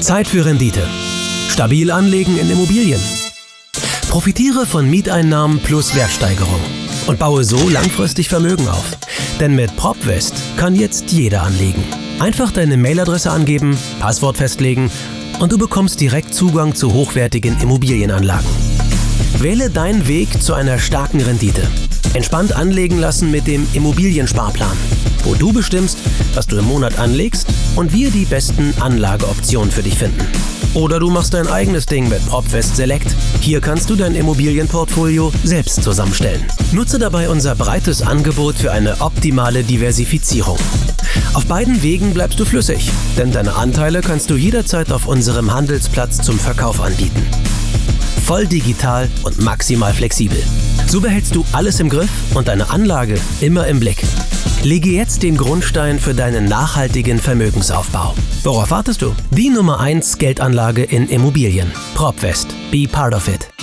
Zeit für Rendite. Stabil anlegen in Immobilien. Profitiere von Mieteinnahmen plus Wertsteigerung und baue so langfristig Vermögen auf. Denn mit PropWest kann jetzt jeder anlegen. Einfach deine Mailadresse angeben, Passwort festlegen und du bekommst direkt Zugang zu hochwertigen Immobilienanlagen. Wähle deinen Weg zu einer starken Rendite. Entspannt anlegen lassen mit dem Immobiliensparplan, wo du bestimmst, was du im Monat anlegst und wir die besten Anlageoptionen für dich finden. Oder du machst dein eigenes Ding mit PropFest Select. Hier kannst du dein Immobilienportfolio selbst zusammenstellen. Nutze dabei unser breites Angebot für eine optimale Diversifizierung. Auf beiden Wegen bleibst du flüssig, denn deine Anteile kannst du jederzeit auf unserem Handelsplatz zum Verkauf anbieten. Voll digital und maximal flexibel. So behältst du alles im Griff und deine Anlage immer im Blick. Lege jetzt den Grundstein für deinen nachhaltigen Vermögensaufbau. Worauf wartest du? Die Nummer 1 Geldanlage in Immobilien. PropWest. Be part of it.